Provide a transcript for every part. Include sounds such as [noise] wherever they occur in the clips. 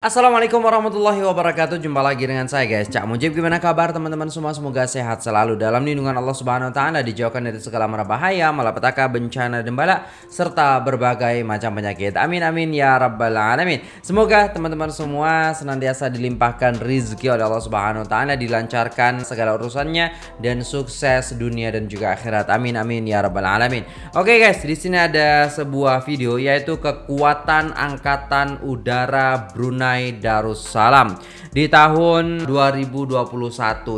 Assalamualaikum warahmatullahi wabarakatuh. Jumpa lagi dengan saya guys. Cak Mujib gimana kabar teman-teman? Semua Semoga sehat selalu dalam lindungan Allah subhanahu wa ta'ala Dijauhkan dari segala mara bahaya Malapetaka, bencana dan bala Serta berbagai macam penyakit. Amin amin ya rabbal alamin. Semoga teman-teman semua senantiasa dilimpahkan rizki oleh Allah subhanahu wa ta'ala Dilancarkan segala urusannya Dan sukses dunia dan juga akhirat. Amin amin ya rabbal alamin. Oke guys di sini ada sebuah video Yaitu kekuatan angkatan udara Brunei Brunei Darussalam. Di tahun 2021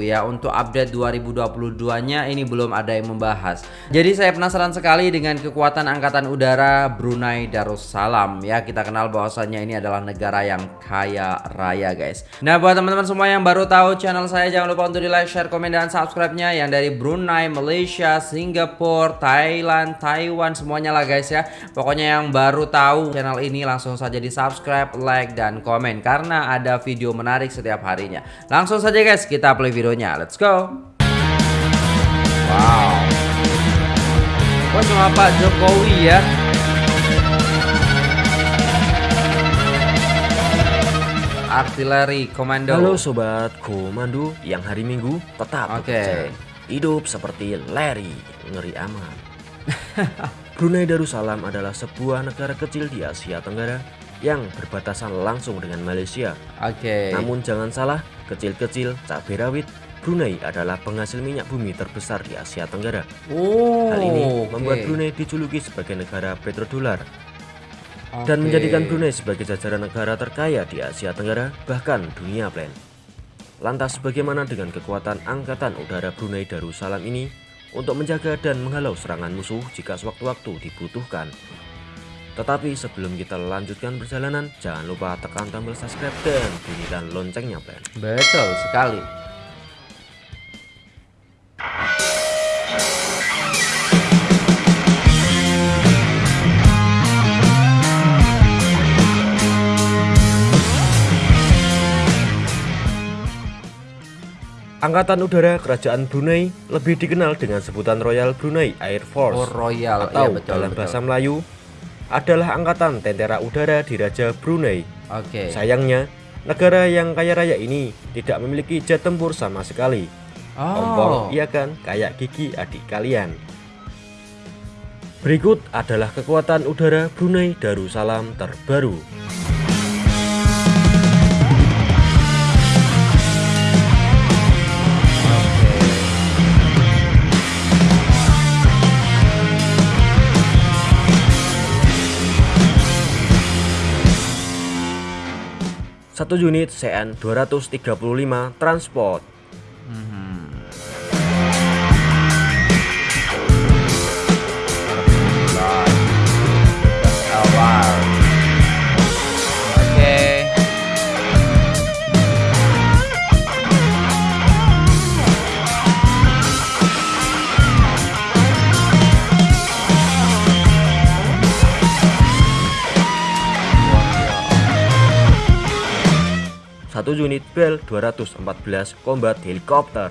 ya untuk update 2022 nya ini belum ada yang membahas. Jadi saya penasaran sekali dengan kekuatan angkatan udara Brunei Darussalam. Ya kita kenal bahwasannya ini adalah negara yang kaya raya guys. Nah buat teman-teman semua yang baru tahu channel saya jangan lupa untuk di like share komen dan subscribe nya yang dari Brunei Malaysia Singapura Thailand Taiwan semuanya lah guys ya. Pokoknya yang baru tahu channel ini langsung saja di subscribe like dan komen komen karena ada video menarik setiap harinya. Langsung saja guys, kita play videonya. Let's go. Wow. Wah sama Pak Jokowi ya. Artileri Komando. Halo sobat komando yang hari Minggu tetap Oke. Okay. Hidup seperti Larry, ngeri aman. [laughs] Brunei Darussalam adalah sebuah negara kecil di Asia Tenggara yang berbatasan langsung dengan Malaysia. Oke. Okay. Namun jangan salah, kecil-kecil cabai rawit Brunei adalah penghasil minyak bumi terbesar di Asia Tenggara. Oh, Hal ini okay. membuat Brunei dijuluki sebagai negara petrodolar okay. dan menjadikan Brunei sebagai jajaran negara terkaya di Asia Tenggara bahkan dunia plan. Lantas bagaimana dengan kekuatan angkatan udara Brunei Darussalam ini untuk menjaga dan menghalau serangan musuh jika sewaktu-waktu dibutuhkan? Tetapi sebelum kita lanjutkan perjalanan, jangan lupa tekan tombol subscribe dan bunyikan loncengnya, Ben. Betul sekali. Angkatan Udara Kerajaan Brunei lebih dikenal dengan sebutan Royal Brunei Air Force oh, Royal. atau ya, betul, dalam betul. bahasa Melayu adalah angkatan tentara udara di Raja Brunei. Oke. Okay. Sayangnya, negara yang kaya raya ini tidak memiliki jet tempur sama sekali. Oh. Ompong, iya kan? Kayak gigi adik kalian. Berikut adalah kekuatan udara Brunei Darussalam terbaru. Satu unit CN 235 transport. 1 unit Bell 214 Combat Helicopter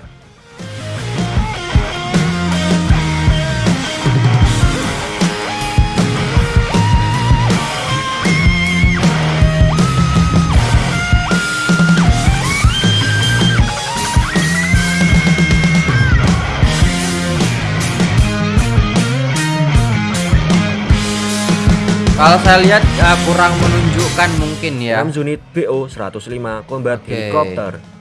Kalau saya lihat uh, kurang menunjukkan mungkin ya. 6 unit BO 105 combat okay. helikopter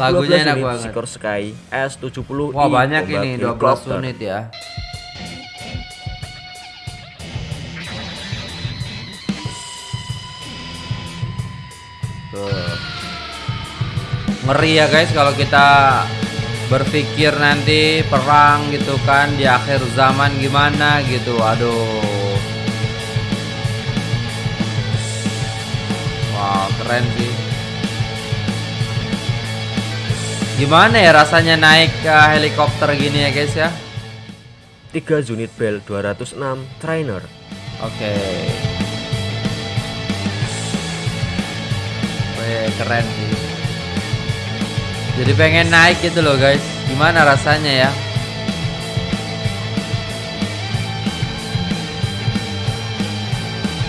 Lagunya enak banget. Sikor Sky S70 Wah, banyak ini 12 unit ya. Tuh. Ngeri ya guys kalau kita berpikir nanti perang gitu kan di akhir zaman gimana gitu. Aduh. Wow, keren sih. Gimana ya rasanya naik ke helikopter gini ya guys ya? 3 unit Bell 206 trainer. Oke. Wih, keren sih. Jadi pengen naik gitu loh guys. Gimana rasanya ya?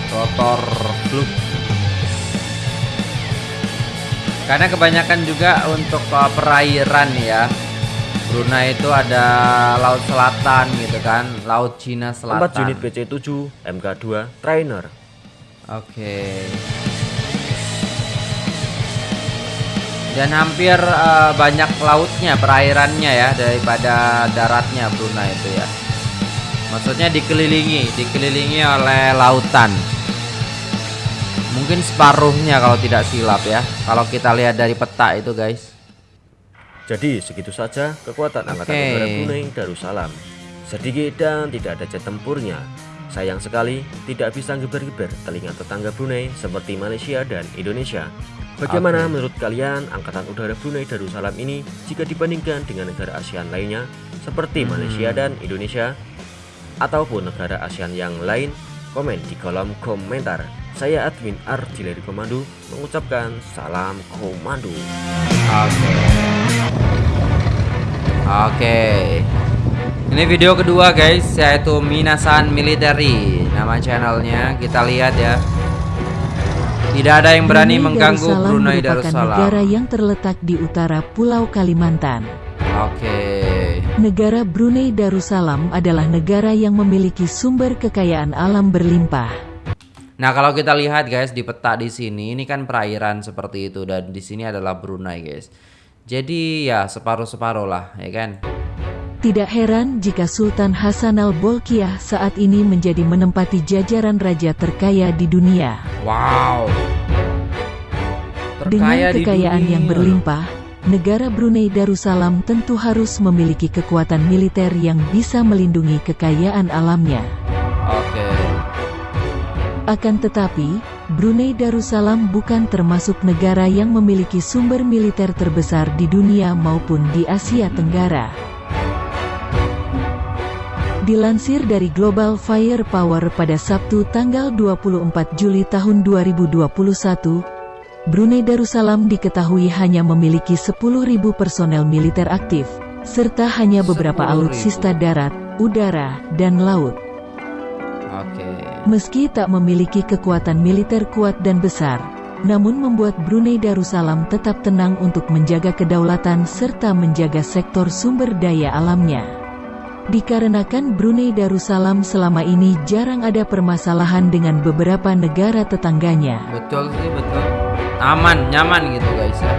Rotor fluk. Karena kebanyakan juga untuk uh, perairan ya. Brunei itu ada laut selatan gitu kan, laut Cina selatan. 4 unit PC-7 MK2 trainer. Oke. Dan hampir uh, banyak lautnya, perairannya ya daripada daratnya Brunei itu ya. Maksudnya dikelilingi, dikelilingi oleh lautan. Mungkin separuhnya kalau tidak silap ya. Kalau kita lihat dari peta itu guys. Jadi segitu saja kekuatan Angkatan Oke. Udara Brunei Darussalam. Sedikit dan tidak ada jet tempurnya. Sayang sekali tidak bisa geber-geber telinga tetangga Brunei seperti Malaysia dan Indonesia. Bagaimana Oke. menurut kalian Angkatan Udara Brunei Darussalam ini jika dibandingkan dengan negara ASEAN lainnya seperti Malaysia dan Indonesia ataupun negara ASEAN yang lain? Komen di kolom komentar. Saya admin Artileri Komando mengucapkan salam komando. Oke. Oke. Ini video kedua guys, yaitu Minasan Military. Nama channelnya kita lihat ya. Tidak ada yang berani Brunei mengganggu Darussalam Brunei merupakan Darussalam. negara yang terletak di utara Pulau Kalimantan. Oke. Negara Brunei Darussalam adalah negara yang memiliki sumber kekayaan alam berlimpah. Nah, kalau kita lihat guys di peta di sini, ini kan perairan seperti itu dan di sini adalah Brunei guys. Jadi ya separuh-separuh lah, ya kan? Tidak heran jika Sultan Hasan al-Bolkiah saat ini menjadi menempati jajaran raja terkaya di dunia. Wow. Dengan Terkaya di kekayaan yang berlimpah, negara Brunei Darussalam tentu harus memiliki kekuatan militer yang bisa melindungi kekayaan alamnya. Akan tetapi, Brunei Darussalam bukan termasuk negara yang memiliki sumber militer terbesar di dunia maupun di Asia Tenggara. Dilansir dari Global Firepower pada Sabtu tanggal 24 Juli tahun 2021, Brunei Darussalam diketahui hanya memiliki 10.000 personel militer aktif, serta hanya beberapa 10.000. alutsista darat, udara, dan laut. Meski tak memiliki kekuatan militer kuat dan besar, namun membuat Brunei Darussalam tetap tenang untuk menjaga kedaulatan serta menjaga sektor sumber daya alamnya. Dikarenakan Brunei Darussalam selama ini jarang ada permasalahan dengan beberapa negara tetangganya. Betul sih, betul. Aman, nyaman gitu guys ya.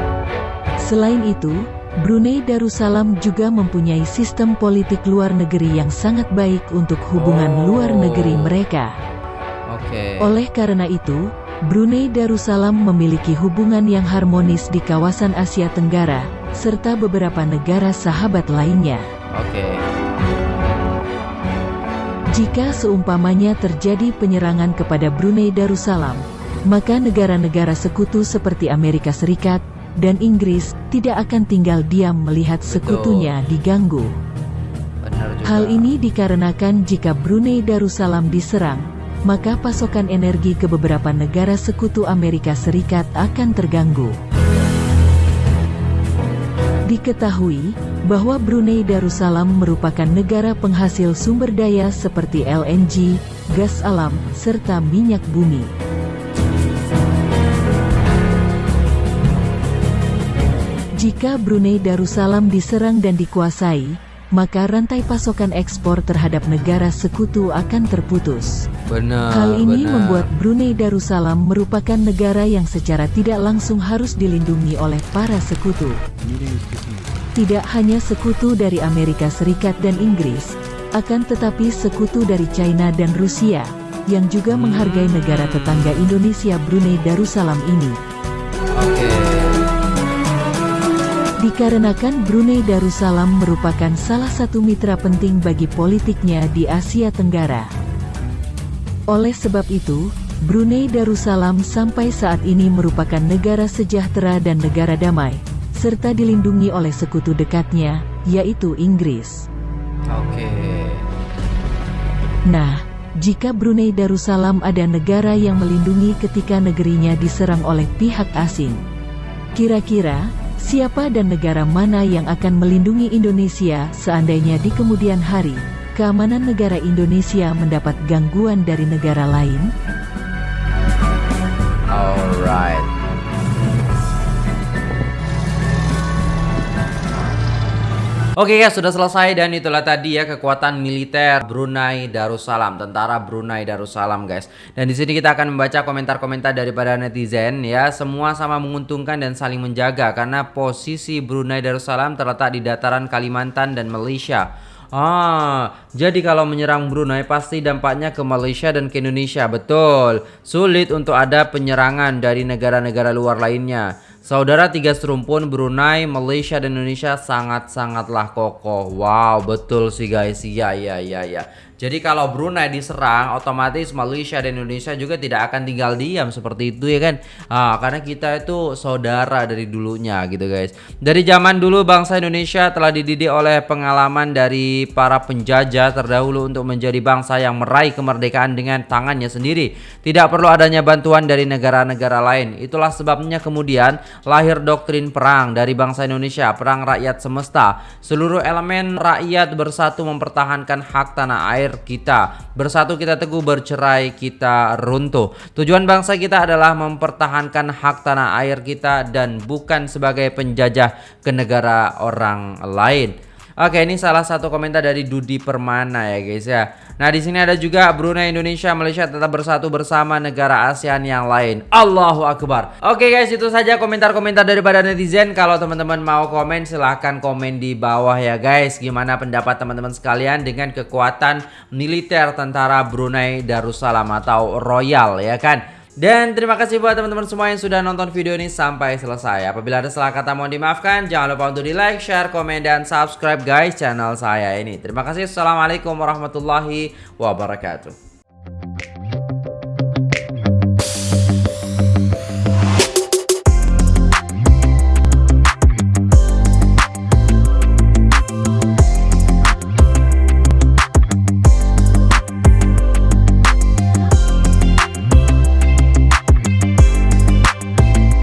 Selain itu, Brunei Darussalam juga mempunyai sistem politik luar negeri yang sangat baik untuk hubungan Oh. luar negeri mereka. Oke. Oleh karena itu, Brunei Darussalam memiliki hubungan yang harmonis di kawasan Asia Tenggara, serta beberapa negara sahabat lainnya. Oke. Jika seumpamanya terjadi penyerangan kepada Brunei Darussalam, maka negara-negara sekutu seperti Amerika Serikat dan Inggris tidak akan tinggal diam melihat sekutunya diganggu. Hal ini dikarenakan jika Brunei Darussalam diserang, maka pasokan energi ke beberapa negara sekutu Amerika Serikat akan terganggu. Diketahui bahwa Brunei Darussalam merupakan negara penghasil sumber daya seperti LNG, gas alam, serta minyak bumi. Jika Brunei Darussalam diserang dan dikuasai, maka rantai pasokan ekspor terhadap negara sekutu akan terputus. Benar. Hal ini benar. membuat Brunei Darussalam merupakan negara yang secara tidak langsung harus dilindungi oleh para sekutu. Tidak hanya sekutu dari Amerika Serikat dan Inggris, akan tetapi sekutu dari China dan Rusia, yang juga menghargai negara tetangga Indonesia Brunei Darussalam ini. Dikarenakan Brunei Darussalam merupakan salah satu mitra penting bagi politiknya di Asia Tenggara. Oleh sebab itu, Brunei Darussalam sampai saat ini merupakan negara sejahtera dan negara damai, serta dilindungi oleh sekutu dekatnya, yaitu Inggris. Oke. Nah, jika Brunei Darussalam ada negara yang melindungi ketika negerinya diserang oleh pihak asing, kira-kira siapa dan negara mana yang akan melindungi Indonesia seandainya di kemudian hari keamanan negara Indonesia mendapat gangguan dari negara lain? Alright. Oke guys, sudah selesai dan itulah tadi ya kekuatan militer Brunei Darussalam, tentara Brunei Darussalam guys. Dan di sini kita akan membaca komentar-komentar daripada netizen ya, semua sama menguntungkan dan saling menjaga karena posisi Brunei Darussalam terletak di dataran Kalimantan dan Malaysia. Ah, jadi kalau menyerang Brunei pasti dampaknya ke Malaysia dan ke Indonesia, betul. Sulit untuk ada penyerangan dari negara-negara luar lainnya. Saudara tiga serumpun Brunei, Malaysia dan Indonesia sangat-sangatlah kokoh. Wow, betul sih guys. Iya, iya, iya, iya. Jadi kalau Brunei diserang, otomatis Malaysia dan Indonesia juga tidak akan tinggal diam seperti itu ya kan? Ah, karena kita itu saudara dari dulunya gitu guys. Dari zaman dulu bangsa Indonesia telah dididik oleh pengalaman dari para penjajah terdahulu untuk menjadi bangsa yang meraih kemerdekaan dengan tangannya sendiri. Tidak perlu adanya bantuan dari negara-negara lain. Itulah sebabnya kemudian lahir doktrin perang dari bangsa Indonesia, perang rakyat semesta. Seluruh elemen rakyat bersatu mempertahankan hak tanah air kita. Bersatu kita teguh, bercerai kita runtuh. Tujuan bangsa kita adalah mempertahankan hak tanah air kita dan bukan sebagai penjajah ke negara orang lain. Oke, ini salah satu komentar dari Dudi Permana ya guys ya. Nah, di sini ada juga Brunei, Indonesia, Malaysia tetap bersatu bersama negara ASEAN yang lain. Allahu Akbar. Oke guys, itu saja komentar-komentar daripada netizen. Kalau teman-teman mau komen silahkan komen di bawah ya guys. Gimana pendapat teman-teman sekalian dengan kekuatan militer tentara Brunei Darussalam atau Royal ya kan? Dan terima kasih buat teman-teman semua yang sudah nonton video ini sampai selesai. Apabila ada salah kata mohon dimaafkan. Jangan lupa untuk di like, share, komen, dan subscribe guys channel saya ini. Terima kasih. Assalamualaikum warahmatullahi wabarakatuh.